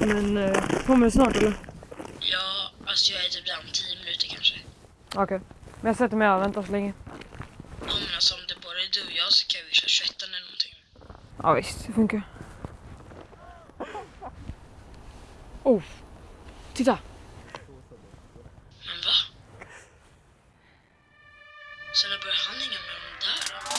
Men eh, kommer du snart eller? Ja, alltså jag är typ där om 10 minuter kanske. Okej. Men jag sätter mig här och väntar så länge. Ja men alltså om det bara är du och jag så kan vi köra 21 eller någonting. Ja visst, det funkar. Oh! Titta! Men va? Sen när börjar han hänga med de där då?